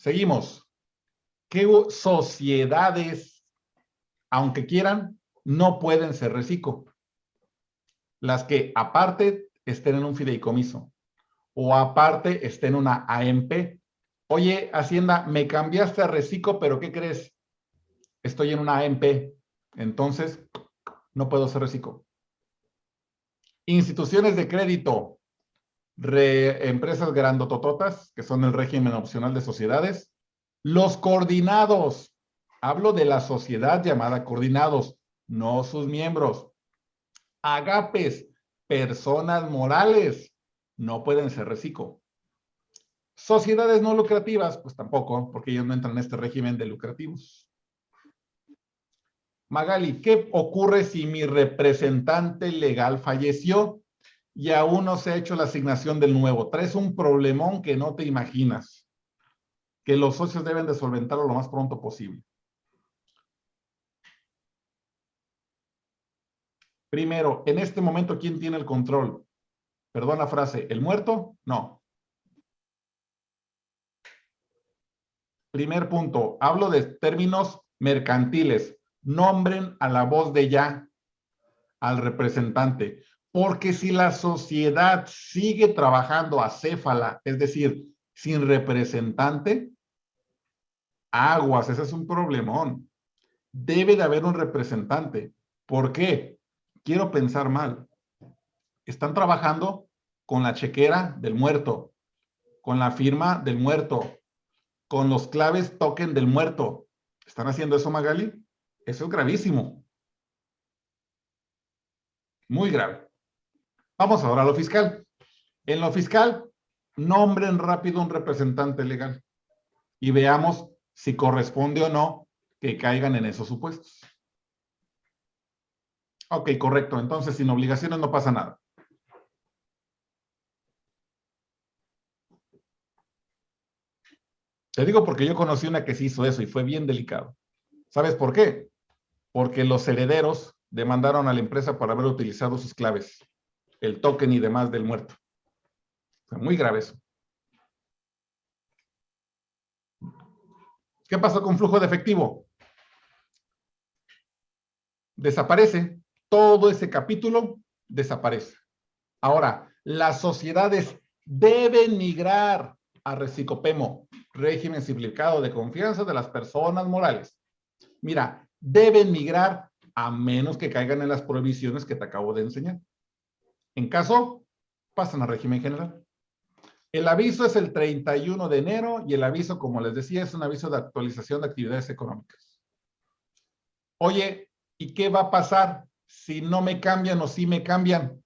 Seguimos. ¿Qué sociedades, aunque quieran, no pueden ser reciclo? Las que aparte estén en un fideicomiso o aparte estén en una AMP. Oye, Hacienda, me cambiaste a reciclo, pero ¿qué crees? Estoy en una AMP. Entonces, no puedo ser reciclo. Instituciones de crédito, empresas grandotototas, que son el régimen opcional de sociedades. Los coordinados, hablo de la sociedad llamada coordinados, no sus miembros. Agapes, personas morales, no pueden ser reciclo. Sociedades no lucrativas, pues tampoco, porque ellos no entran en este régimen de lucrativos. Magali, ¿qué ocurre si mi representante legal falleció y aún no se ha hecho la asignación del nuevo? Traes un problemón que no te imaginas, que los socios deben de solventarlo lo más pronto posible. Primero, en este momento, ¿quién tiene el control? Perdón la frase, ¿el muerto? No. Primer punto, hablo de términos mercantiles nombren a la voz de ya al representante. Porque si la sociedad sigue trabajando acéfala, es decir, sin representante, aguas, ese es un problemón. Debe de haber un representante. ¿Por qué? Quiero pensar mal. Están trabajando con la chequera del muerto, con la firma del muerto, con los claves token del muerto. ¿Están haciendo eso, Magali? Eso es gravísimo. Muy grave. Vamos ahora a lo fiscal. En lo fiscal, nombren rápido un representante legal y veamos si corresponde o no que caigan en esos supuestos. Ok, correcto. Entonces, sin obligaciones no pasa nada. Te digo porque yo conocí una que sí hizo eso y fue bien delicado. ¿Sabes por qué? Porque los herederos demandaron a la empresa por haber utilizado sus claves, el token y demás del muerto. muy grave eso. ¿Qué pasó con flujo de efectivo? Desaparece. Todo ese capítulo desaparece. Ahora, las sociedades deben migrar a Recicopemo, régimen simplificado de confianza de las personas morales. Mira, deben migrar a menos que caigan en las prohibiciones que te acabo de enseñar. En caso, pasan al régimen general. El aviso es el 31 de enero y el aviso, como les decía, es un aviso de actualización de actividades económicas. Oye, ¿y qué va a pasar si no me cambian o si me cambian?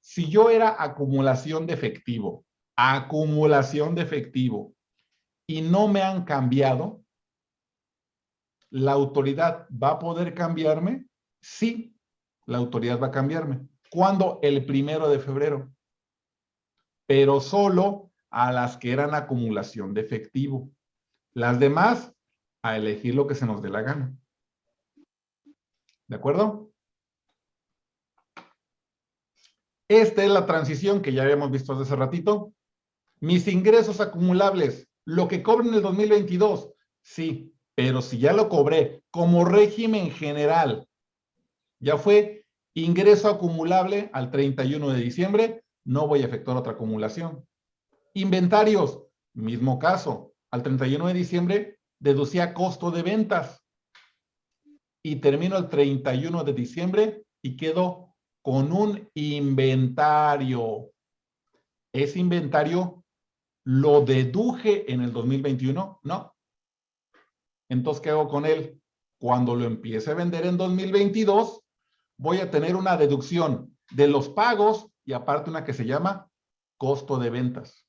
Si yo era acumulación de efectivo, acumulación de efectivo, y no me han cambiado, ¿la autoridad va a poder cambiarme? Sí, la autoridad va a cambiarme. ¿Cuándo? El primero de febrero. Pero solo a las que eran acumulación de efectivo. Las demás, a elegir lo que se nos dé la gana. ¿De acuerdo? Esta es la transición que ya habíamos visto hace ratito. Mis ingresos acumulables, lo que cobro en el 2022, sí, pero si ya lo cobré como régimen general, ya fue ingreso acumulable al 31 de diciembre, no voy a efectuar otra acumulación. Inventarios, mismo caso. Al 31 de diciembre deducía costo de ventas. Y termino el 31 de diciembre y quedo con un inventario. Ese inventario lo deduje en el 2021, no. Entonces, ¿qué hago con él? Cuando lo empiece a vender en 2022, voy a tener una deducción de los pagos y aparte una que se llama costo de ventas.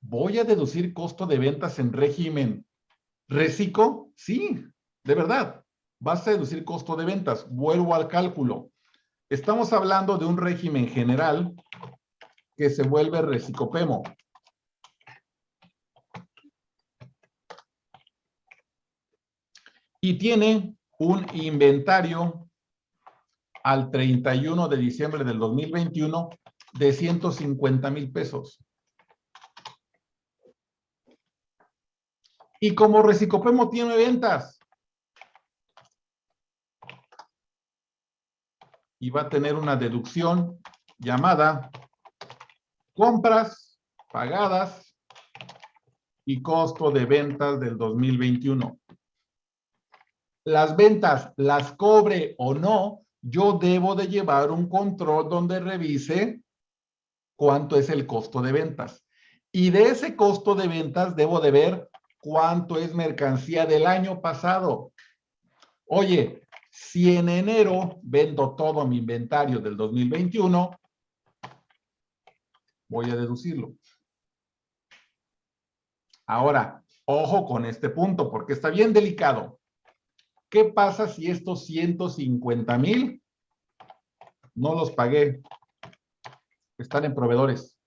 ¿Voy a deducir costo de ventas en régimen reciclo? Sí, de verdad. Vas a deducir costo de ventas. Vuelvo al cálculo. Estamos hablando de un régimen general que se vuelve recicopemo. y tiene un inventario al 31 de diciembre del 2021 de 150 mil pesos. Y como Recicopemo tiene ventas, y va a tener una deducción llamada compras pagadas y costo de ventas del 2021. Las ventas las cobre o no, yo debo de llevar un control donde revise cuánto es el costo de ventas. Y de ese costo de ventas debo de ver cuánto es mercancía del año pasado. Oye, si en enero vendo todo mi inventario del 2021, voy a deducirlo. Ahora, ojo con este punto, porque está bien delicado. ¿Qué pasa si estos 150 mil no los pagué? Están en proveedores.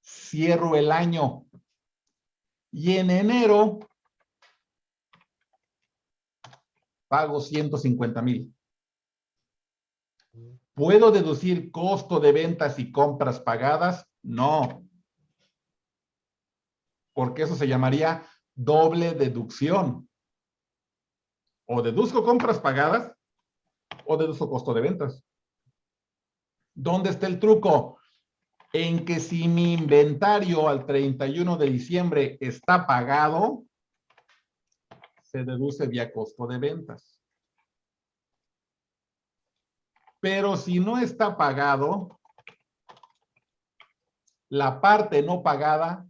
Cierro el año. Y en enero pago 150 mil. ¿Puedo deducir costo de ventas y compras pagadas? No. Porque eso se llamaría doble deducción. O deduzco compras pagadas o deduzco costo de ventas. ¿Dónde está el truco? En que si mi inventario al 31 de diciembre está pagado, se deduce vía costo de ventas. Pero si no está pagado, la parte no pagada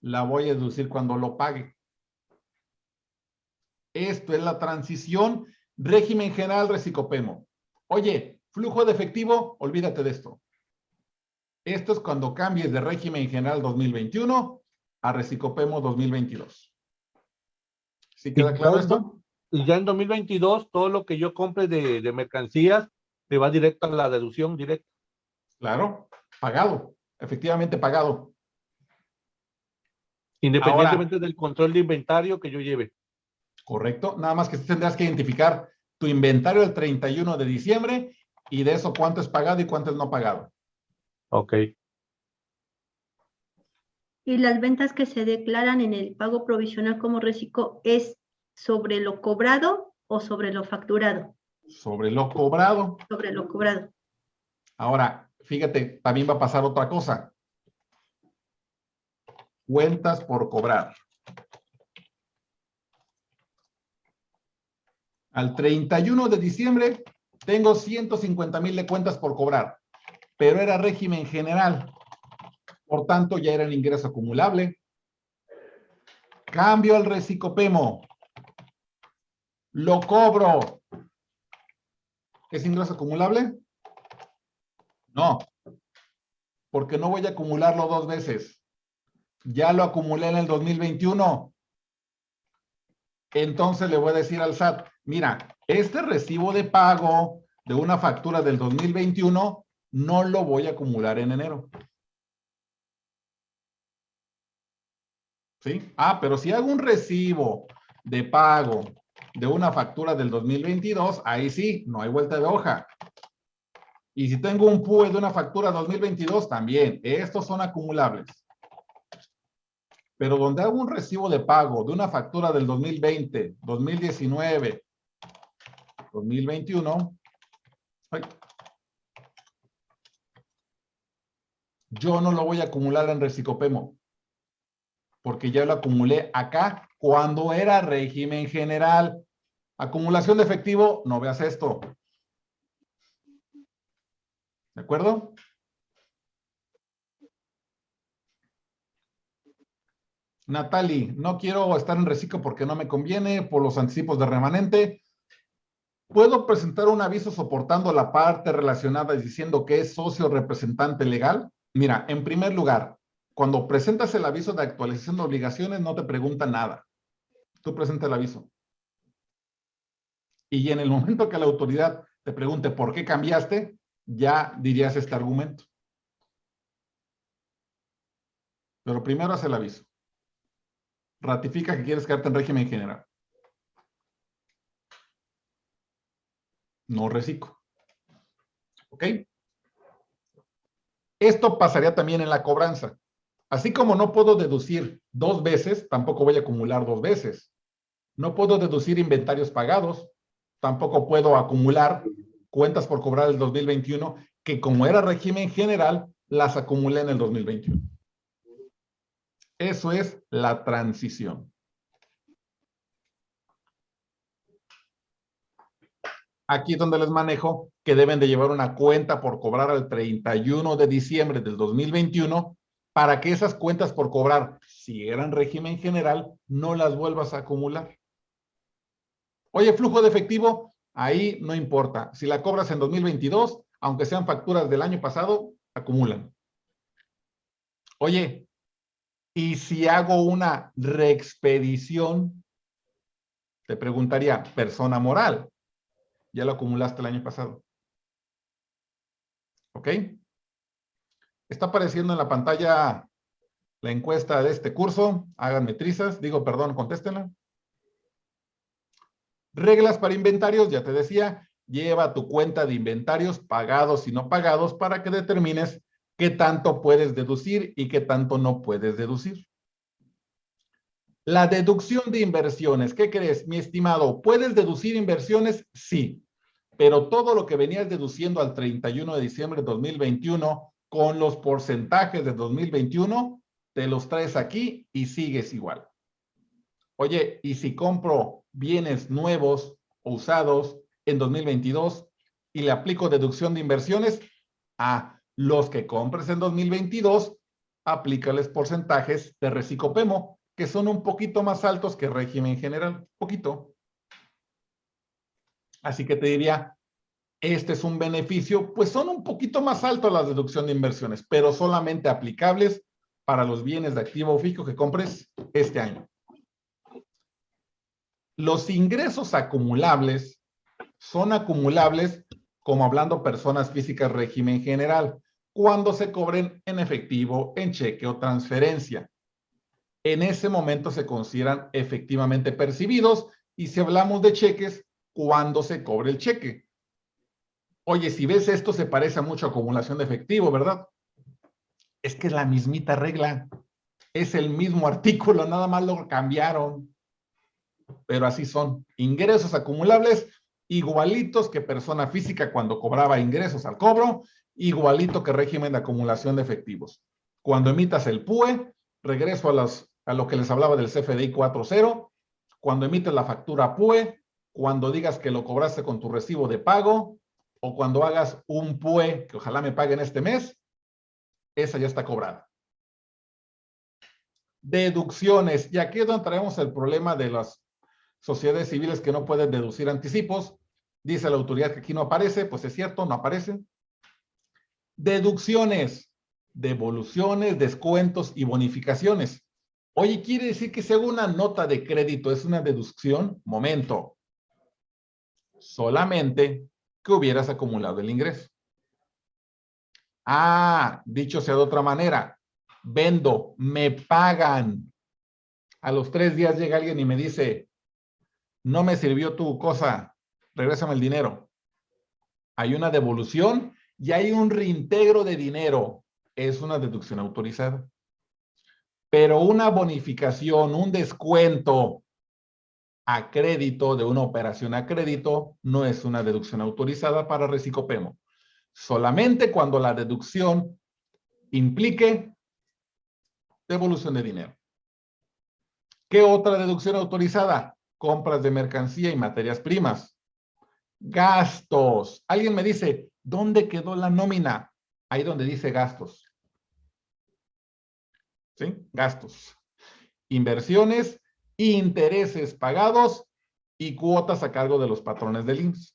la voy a deducir cuando lo pague. Esto es la transición régimen general recicopemo. Oye, flujo de efectivo, olvídate de esto. Esto es cuando cambies de régimen general 2021 a recicopemo 2022. ¿Sí queda claro esto? Y ya en 2022, todo lo que yo compre de, mercancías me va directo a la deducción directa. Claro, pagado, efectivamente pagado. Independientemente del control de inventario que yo lleve. Correcto, nada más que tendrás que identificar tu inventario el 31 de diciembre y de eso cuánto es pagado y cuánto es no pagado. Ok. Y las ventas que se declaran en el pago provisional como reciclo es sobre lo cobrado o sobre lo facturado. Sobre lo cobrado. Sobre lo cobrado. Ahora, fíjate, también va a pasar otra cosa. Cuentas por cobrar. Al 31 de diciembre tengo 150 mil de cuentas por cobrar, pero era régimen general. Por tanto, ya era el ingreso acumulable. Cambio al recicopemo. Lo cobro. ¿Es ingreso acumulable? No. Porque no voy a acumularlo dos veces. Ya lo acumulé en el 2021. Entonces le voy a decir al SAT, mira, este recibo de pago de una factura del 2021 no lo voy a acumular en enero. ¿Sí? Ah, pero si hago un recibo de pago de una factura del 2022, ahí sí, no hay vuelta de hoja. Y si tengo un PUE de una factura 2022, también. Estos son acumulables. Pero donde hago un recibo de pago de una factura del 2020, 2019, 2021, yo no lo voy a acumular en Recicopemo porque ya lo acumulé acá cuando era régimen general. Acumulación de efectivo, no veas esto. ¿De acuerdo? Natali, no quiero estar en reciclo porque no me conviene por los anticipos de remanente. ¿Puedo presentar un aviso soportando la parte relacionada y diciendo que es socio representante legal? Mira, en primer lugar, cuando presentas el aviso de actualización de obligaciones, no te pregunta nada. Tú presentas el aviso. Y en el momento que la autoridad te pregunte por qué cambiaste, ya dirías este argumento. Pero primero haz el aviso. Ratifica que quieres quedarte en régimen general. No reciclo. ¿Ok? Esto pasaría también en la cobranza. Así como no puedo deducir dos veces, tampoco voy a acumular dos veces. No puedo deducir inventarios pagados, tampoco puedo acumular cuentas por cobrar el 2021, que como era régimen general, las acumulé en el 2021. Eso es la transición. Aquí es donde les manejo que deben de llevar una cuenta por cobrar al 31 de diciembre del 2021 para que esas cuentas por cobrar, si eran régimen general, no las vuelvas a acumular. Oye, flujo de efectivo, ahí no importa. Si la cobras en 2022, aunque sean facturas del año pasado, acumulan. Oye, ¿y si hago una reexpedición? Te preguntaría, persona moral, ya lo acumulaste el año pasado. ¿Ok? Está apareciendo en la pantalla la encuesta de este curso. Háganme trizas. Digo, perdón, contéstenla. Reglas para inventarios, ya te decía, lleva tu cuenta de inventarios pagados y no pagados para que determines qué tanto puedes deducir y qué tanto no puedes deducir. La deducción de inversiones, ¿qué crees, mi estimado? ¿Puedes deducir inversiones? Sí, pero todo lo que venías deduciendo al 31 de diciembre de 2021 con los porcentajes de 2021, te los traes aquí y sigues igual. Oye, ¿y si compro bienes nuevos o usados en 2022 y le aplico deducción de inversiones? A los que compres en 2022, aplícales porcentajes de recicopemo, que son un poquito más altos que régimen general, poquito. Así que te diría, este es un beneficio, pues son un poquito más altos las deducción de inversiones, pero solamente aplicables para los bienes de activo fijo que compres este año. Los ingresos acumulables son acumulables como hablando personas físicas régimen general, cuando se cobren en efectivo, en cheque o transferencia. En ese momento se consideran efectivamente percibidos y si hablamos de cheques, cuando se cobre el cheque. Oye, si ves esto se parece a mucho acumulación de efectivo, ¿verdad? Es que es la mismita regla. Es el mismo artículo, nada más lo cambiaron. Pero así son. Ingresos acumulables igualitos que persona física cuando cobraba ingresos al cobro, igualito que régimen de acumulación de efectivos. Cuando emitas el PUE, regreso a, lo que les hablaba del CFDI 4.0, cuando emites la factura PUE, cuando digas que lo cobraste con tu recibo de pago, o cuando hagas un PUE, que ojalá me paguen este mes, esa ya está cobrada. Deducciones. Y aquí es donde traemos el problema de las sociedades civiles que no pueden deducir anticipos. Dice la autoridad que aquí no aparece, pues es cierto, no aparece. Deducciones, devoluciones, descuentos y bonificaciones. Oye, ¿quiere decir que hago una nota de crédito es una deducción? Momento. Solamente que hubieras acumulado el ingreso. Ah, dicho sea de otra manera, vendo, me pagan. A los tres días llega alguien y me dice, no me sirvió tu cosa, regrésame el dinero. Hay una devolución y hay un reintegro de dinero. Es una deducción autorizada. Pero una bonificación, un descuento, a crédito de una operación a crédito no es una deducción autorizada para recicopemo. Solamente cuando la deducción implique devolución de dinero. ¿Qué otra deducción autorizada? Compras de mercancía y materias primas. Gastos. Alguien me dice, ¿dónde quedó la nómina? Ahí donde dice gastos. ¿Sí? Gastos. Inversiones intereses pagados y cuotas a cargo de los patrones del IMSS.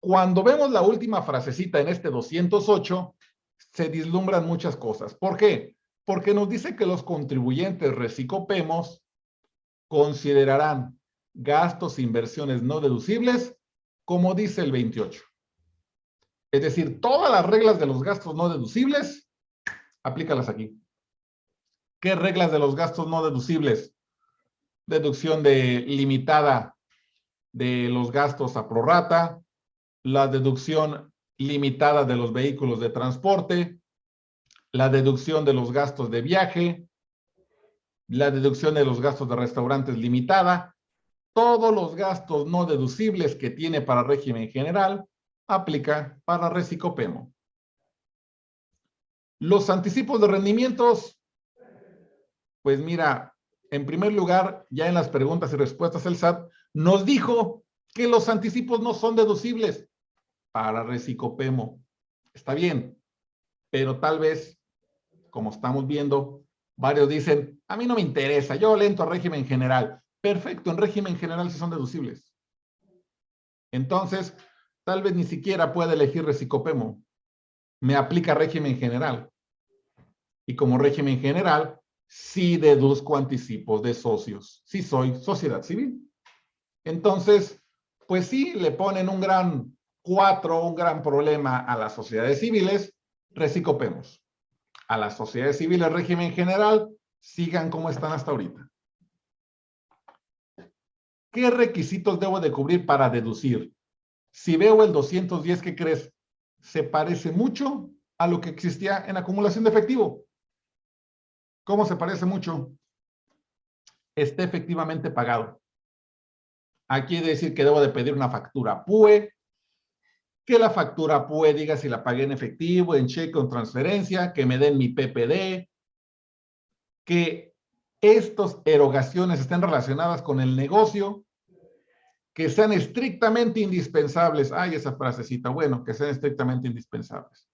Cuando vemos la última frasecita en este 208, se dislumbran muchas cosas. ¿Por qué? Porque nos dice que los contribuyentes recicopemos considerarán gastos e inversiones no deducibles, como dice el 28. Es decir, todas las reglas de los gastos no deducibles, aplícalas aquí. ¿Qué reglas de los gastos no deducibles? Deducción de limitada de los gastos a prorata, la deducción limitada de los vehículos de transporte, la deducción de los gastos de viaje, la deducción de los gastos de restaurantes limitada, todos los gastos no deducibles que tiene para régimen general, aplica para Recicopemo. Los anticipos de rendimientos, pues mira, en primer lugar, ya en las preguntas y respuestas el SAT nos dijo que los anticipos no son deducibles para Recicopemo. Está bien, pero tal vez, como estamos viendo, varios dicen, a mí no me interesa, yo lento a régimen general. Perfecto, en régimen general sí son deducibles. Entonces, tal vez ni siquiera puede elegir Recicopemo. Me aplica régimen general. Y como régimen general, sí deduzco anticipos de socios. Sí soy sociedad civil. Entonces, pues sí, le ponen un gran cuatro, un gran problema a las sociedades civiles, recicopemos. A las sociedades civiles, régimen general, sigan como están hasta ahorita. ¿Qué requisitos debo de cubrir para deducir? Si veo el 210, ¿qué crees? Se parece mucho a lo que existía en acumulación de efectivo. ¿Cómo se parece mucho? Esté efectivamente pagado. Aquí decir que debo de pedir una factura PUE, que la factura PUE diga si la pagué en efectivo, en cheque o en transferencia, que me den mi PPD, que estas erogaciones estén relacionadas con el negocio, que sean estrictamente indispensables. Ay, esa frasecita, bueno, que sean estrictamente indispensables.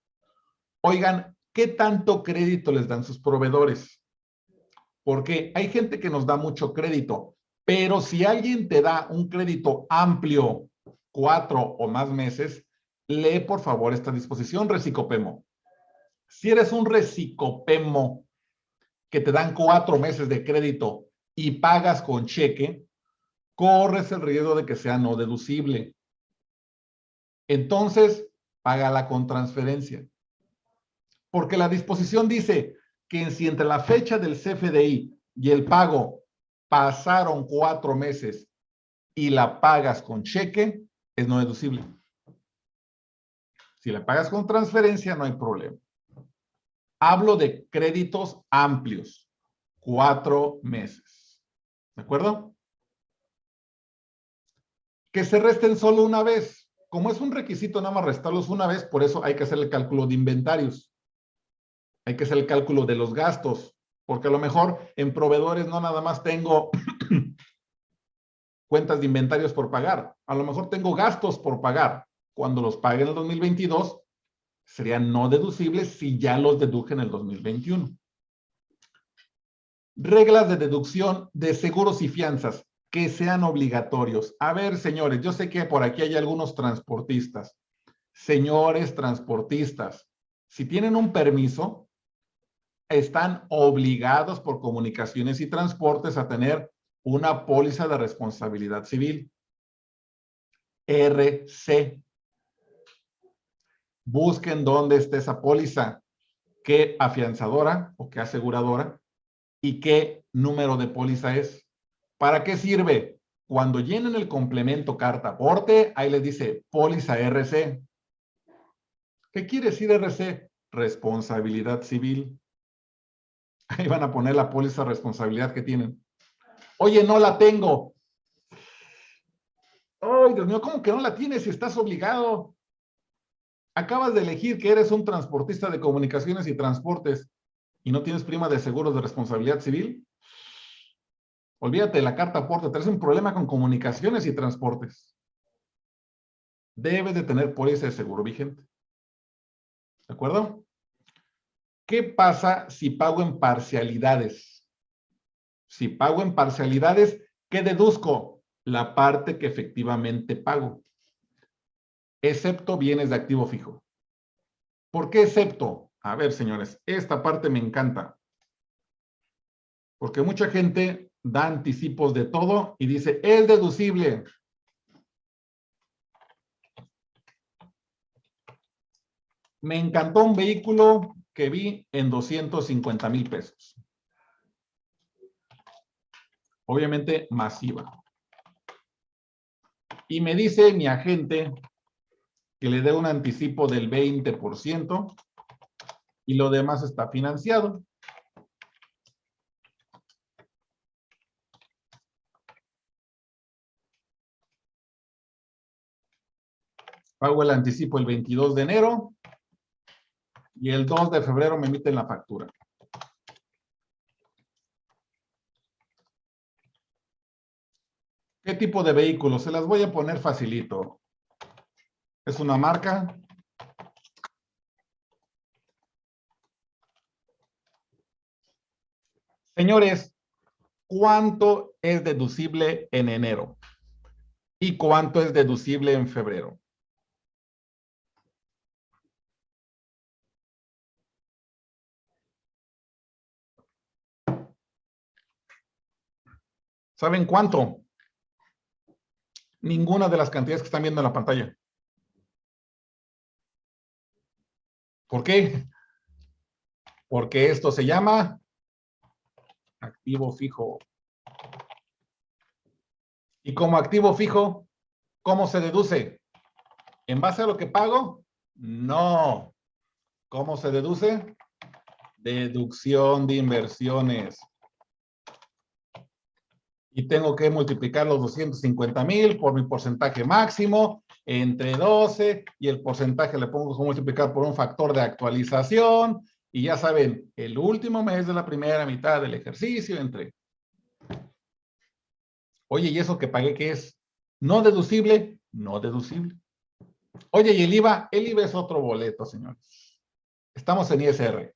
Oigan, ¿qué tanto crédito les dan sus proveedores? Porque hay gente que nos da mucho crédito, pero si alguien te da un crédito amplio, cuatro o más meses, lee por favor esta disposición, recicopemo. Si eres un recicopemo que te dan cuatro meses de crédito y pagas con cheque, corres el riesgo de que sea no deducible. Entonces, págala con transferencia. Porque la disposición dice que si entre la fecha del CFDI y el pago pasaron cuatro meses y la pagas con cheque, es no deducible. Si la pagas con transferencia, no hay problema. Hablo de créditos amplios, cuatro meses. ¿De acuerdo? Que se resten solo una vez. Como es un requisito nada más restarlos una vez, por eso hay que hacer el cálculo de inventarios. Hay que hacer el cálculo de los gastos porque a lo mejor en proveedores no nada más tengo cuentas de inventarios por pagar, a lo mejor tengo gastos por pagar. Cuando los pague en el 2022, serían no deducibles si ya los deduje en el 2021. Reglas de deducción de seguros y fianzas que sean obligatorios. A ver, señores, yo sé que por aquí hay algunos transportistas. Señores transportistas, si tienen un permiso, están obligados por comunicaciones y transportes a tener una póliza de responsabilidad civil. RC. Busquen dónde está esa póliza, qué afianzadora o qué aseguradora y qué número de póliza es. ¿Para qué sirve? Cuando llenen el complemento carta aporte, ahí les dice póliza RC. ¿Qué quiere decir RC? Responsabilidad civil. Ahí van a poner la póliza responsabilidad que tienen. Oye, no la tengo. Ay, Dios mío, ¿cómo que no la tienes si estás obligado? Acabas de elegir que eres un transportista de comunicaciones y transportes y no tienes prima de seguros de responsabilidad civil. Olvídate de la carta aporte, traes un problema con comunicaciones y transportes. Debes de tener póliza de seguro vigente. ¿De acuerdo? ¿Qué pasa si pago en parcialidades? Si pago en parcialidades, ¿qué deduzco? La parte que efectivamente pago. Excepto bienes de activo fijo. ¿Por qué excepto? A ver, señores, esta parte me encanta. Porque mucha gente da anticipos de todo y dice, es deducible. Me encantó un vehículo que vi en 250 mil pesos. Obviamente masiva. Y me dice mi agente que le dé un anticipo del 20%. y lo demás está financiado. Pago el anticipo el 22 de enero y el 2 de febrero me emiten la factura. ¿Qué tipo de vehículo? Se las voy a poner facilito. Es una marca. Señores, ¿cuánto es deducible en enero? ¿Y cuánto es deducible en febrero? ¿Saben cuánto? Ninguna de las cantidades que están viendo en la pantalla. ¿Por qué? Porque esto se llama activo fijo. Y como activo fijo, ¿cómo se deduce? ¿En base a lo que pago? No. ¿Cómo se deduce? Deducción de inversiones y tengo que multiplicar los 250 mil por mi porcentaje máximo entre 12 y el porcentaje le pongo multiplicar por un factor de actualización y ya saben, el último mes de la primera mitad del ejercicio entre... Oye, ¿y eso que pagué qué es? ¿No deducible? No deducible. Oye, ¿y el IVA? El IVA es otro boleto, señores. Estamos en ISR.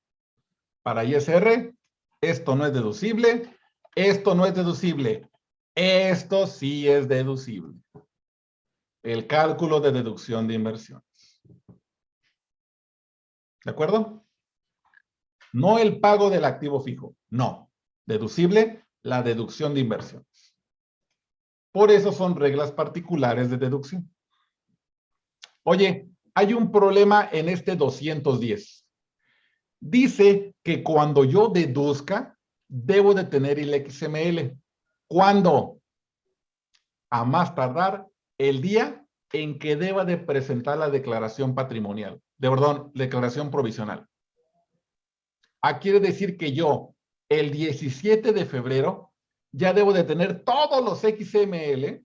Para ISR, esto no es deducible, esto no es deducible. Esto sí es deducible. El cálculo de deducción de inversiones. ¿De acuerdo? No el pago del activo fijo. No. Deducible, la deducción de inversiones. Por eso son reglas particulares de deducción. Oye, hay un problema en este 210. Dice que cuando yo deduzca, debo de tener el XML. ¿Cuándo? A más tardar el día en que deba de presentar la declaración patrimonial, de perdón, declaración provisional. Ah, quiere decir que yo, el 17 de febrero, ya debo de tener todos los XML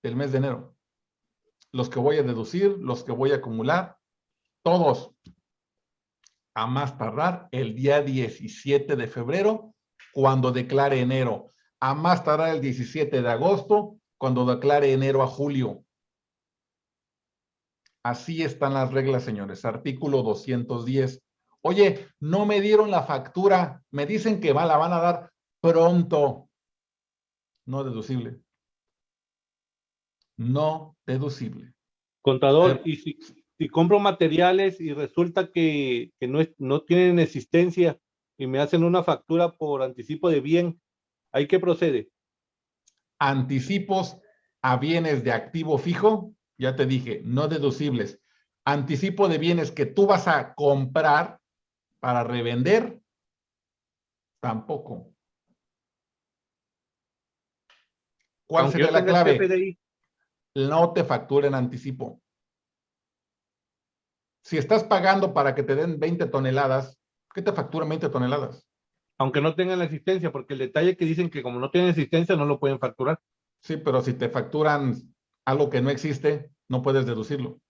del mes de enero. Los que voy a deducir, los que voy a acumular, todos. A más tardar el día 17 de febrero, cuando declare enero a más tardar el 17 de agosto, cuando declare enero a julio. Así están las reglas, señores. Artículo 210. Oye, no me dieron la factura. Me dicen que va, la van a dar pronto. No deducible. No deducible. Contador, y si, si, compro materiales y resulta que, que no, no tienen existencia y me hacen una factura por anticipo de bien, ¿Ahí qué procede? Anticipos a bienes de activo fijo, ya te dije, no deducibles. Anticipo de bienes que tú vas a comprar para revender, tampoco. ¿Cuál sería la clave? No te facturen anticipo. Si estás pagando para que te den 20 toneladas, ¿qué te facturan 20 toneladas? Aunque no tengan la existencia, porque el detalle que dicen que como no tienen existencia no lo pueden facturar. Sí, pero si te facturan algo que no existe, no puedes deducirlo.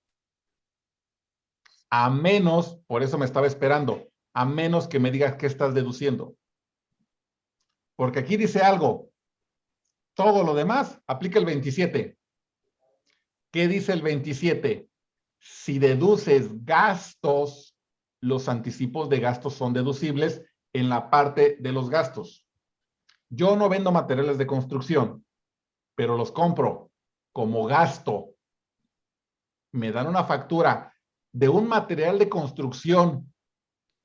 A menos, por eso me estaba esperando, a menos que me digas qué estás deduciendo. Porque aquí dice algo. Todo lo demás aplica el 27. ¿Qué dice el 27? Si deduces gastos, los anticipos de gastos son deducibles en la parte de los gastos. Yo no vendo materiales de construcción, pero los compro como gasto. Me dan una factura de un material de construcción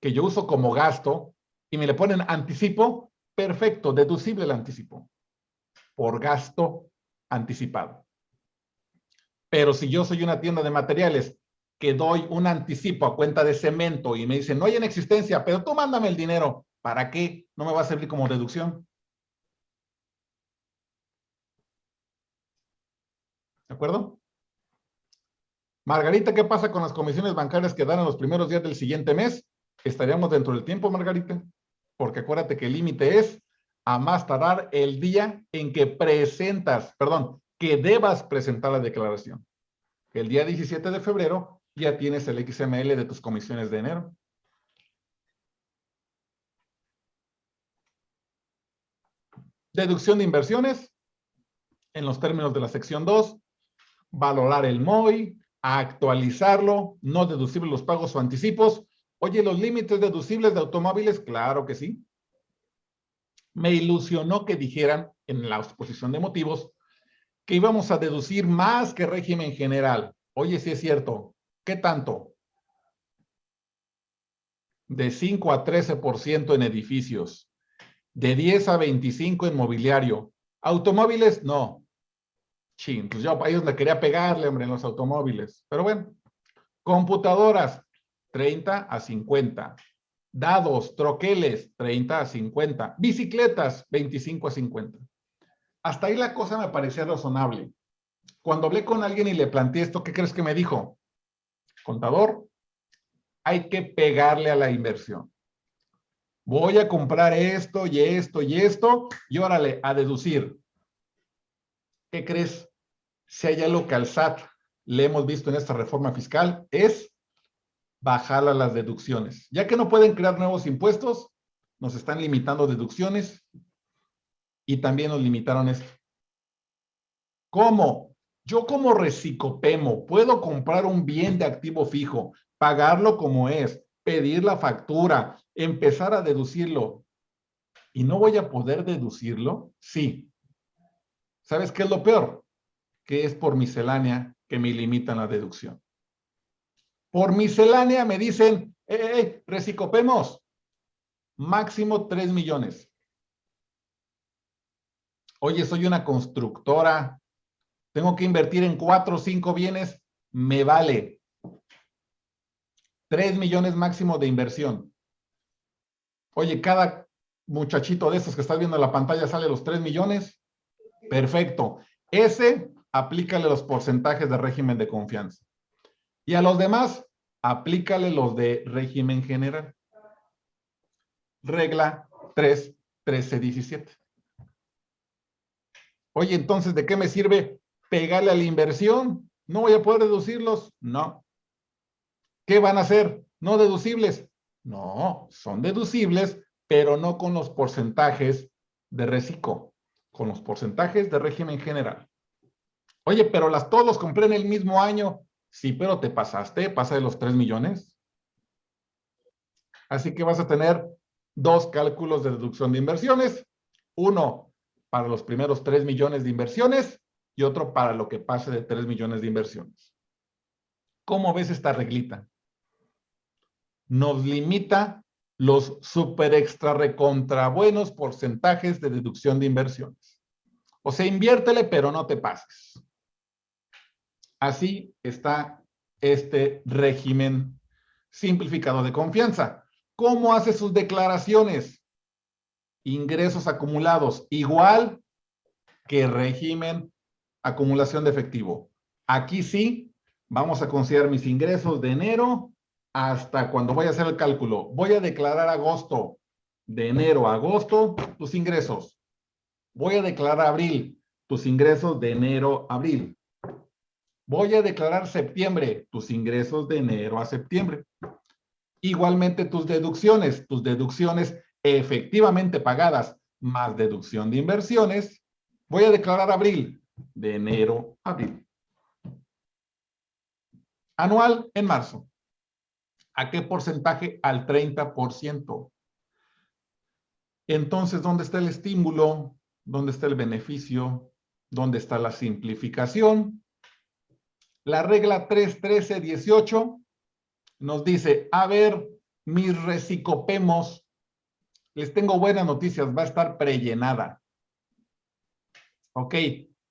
que yo uso como gasto y me le ponen anticipo, perfecto, deducible el anticipo por gasto anticipado. Pero si yo soy una tienda de materiales que doy un anticipo a cuenta de cemento y me dicen, no hay en existencia, pero tú mándame el dinero. ¿Para qué? No me va a servir como deducción. ¿De acuerdo? Margarita, ¿qué pasa con las comisiones bancarias que dan en los primeros días del siguiente mes? estaríamos dentro del tiempo, Margarita, porque acuérdate que el límite es a más tardar el día en que presentas, perdón, que debas presentar la declaración. El día 17 de febrero ya tienes el XML de tus comisiones de enero. Deducción de inversiones, en los términos de la sección 2, valorar el MOI, actualizarlo, no deducible los pagos o anticipos. Oye, ¿los límites deducibles de automóviles? Claro que sí me ilusionó que dijeran en la exposición de motivos que íbamos a deducir más que régimen general. Oye, sí es cierto. ¿Qué tanto? De 5 a 13% en edificios. De 10 a 25 en mobiliario. Automóviles, no. Chin, pues yo a ellos le quería pegarle, hombre, en los automóviles. Pero bueno. Computadoras, 30 a 50 dados, troqueles, 30 a 50, bicicletas, 25 a 50. Hasta ahí la cosa me parecía razonable. Cuando hablé con alguien y le planteé esto, ¿qué crees que me dijo? Contador, hay que pegarle a la inversión. Voy a comprar esto y esto y esto y órale, a deducir. ¿Qué crees? Si hay algo que al SAT le hemos visto en esta reforma fiscal, es bajar a las deducciones. Ya que no pueden crear nuevos impuestos, nos están limitando deducciones y también nos limitaron esto. ¿Cómo? Yo como recicopemo puedo comprar un bien de activo fijo, pagarlo como es, pedir la factura, empezar a deducirlo. ¿Y no voy a poder deducirlo? Sí. ¿Sabes qué es lo peor? Que es por miscelánea que me limitan la deducción. Por miscelánea me dicen, eh, recicopemos, máximo 3 millones. Oye, soy una constructora, tengo que invertir en cuatro o cinco bienes, me vale. 3 millones máximo de inversión. Oye, cada muchachito de estos que estás viendo en la pantalla sale los 3 millones. Perfecto. Ese, aplícale los porcentajes de régimen de confianza. Y a los demás, aplícale los de régimen general. Regla 3, 13, 17. Oye, entonces, ¿de qué me sirve pegarle a la inversión? ¿No voy a poder deducirlos? No. ¿Qué van a hacer? ¿No deducibles? No, son deducibles, pero no con los porcentajes de reciclo, con los porcentajes de régimen general. Oye, pero las todos compré en el mismo año. Sí, pero te pasaste, pasa de los 3 millones. Así que vas a tener dos cálculos de deducción de inversiones. Uno para los primeros 3 millones de inversiones y otro para lo que pase de 3 millones de inversiones. ¿Cómo ves esta reglita? Nos limita los super extra recontra buenos porcentajes de deducción de inversiones. O sea, inviértele, pero no te pases. Así está este régimen simplificado de confianza. ¿Cómo hace sus declaraciones? Ingresos acumulados, igual que régimen acumulación de efectivo. Aquí sí, vamos a considerar mis ingresos de enero hasta cuando voy a hacer el cálculo. Voy a declarar agosto, de enero a agosto, tus ingresos. Voy a declarar abril, tus ingresos de enero a abril. Voy a declarar septiembre, tus ingresos de enero a septiembre. Igualmente tus deducciones, tus deducciones efectivamente pagadas más deducción de inversiones. Voy a declarar abril, de enero a abril. Anual en marzo. ¿A qué porcentaje? Al 30%. Entonces, ¿dónde está el estímulo? ¿Dónde está el beneficio? ¿Dónde está la simplificación? La regla 3.13.18 nos dice, a ver, mis recicopemos, les tengo buenas noticias, va a estar prellenada. Ok,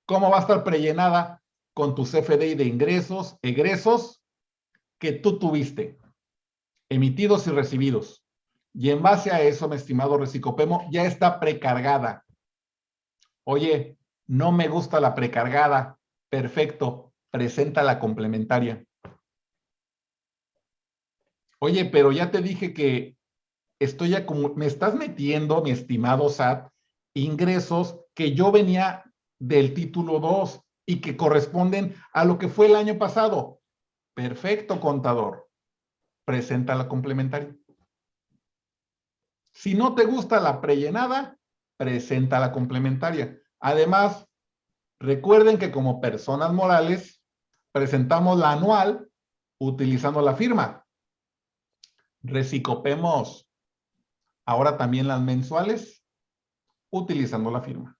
¿cómo va a estar prellenada? Con tus FDI de ingresos, egresos que tú tuviste, emitidos y recibidos. Y en base a eso, mi estimado recicopemo, ya está precargada. Oye, no me gusta la precargada. Perfecto presenta la complementaria. Oye, pero ya te dije que estoy me estás metiendo, mi estimado SAT, ingresos que yo venía del título 2 y que corresponden a lo que fue el año pasado. Perfecto, contador. Presenta la complementaria. Si no te gusta la prellenada, presenta la complementaria. Además, recuerden que como personas morales, presentamos la anual utilizando la firma. Recicopemos ahora también las mensuales utilizando la firma.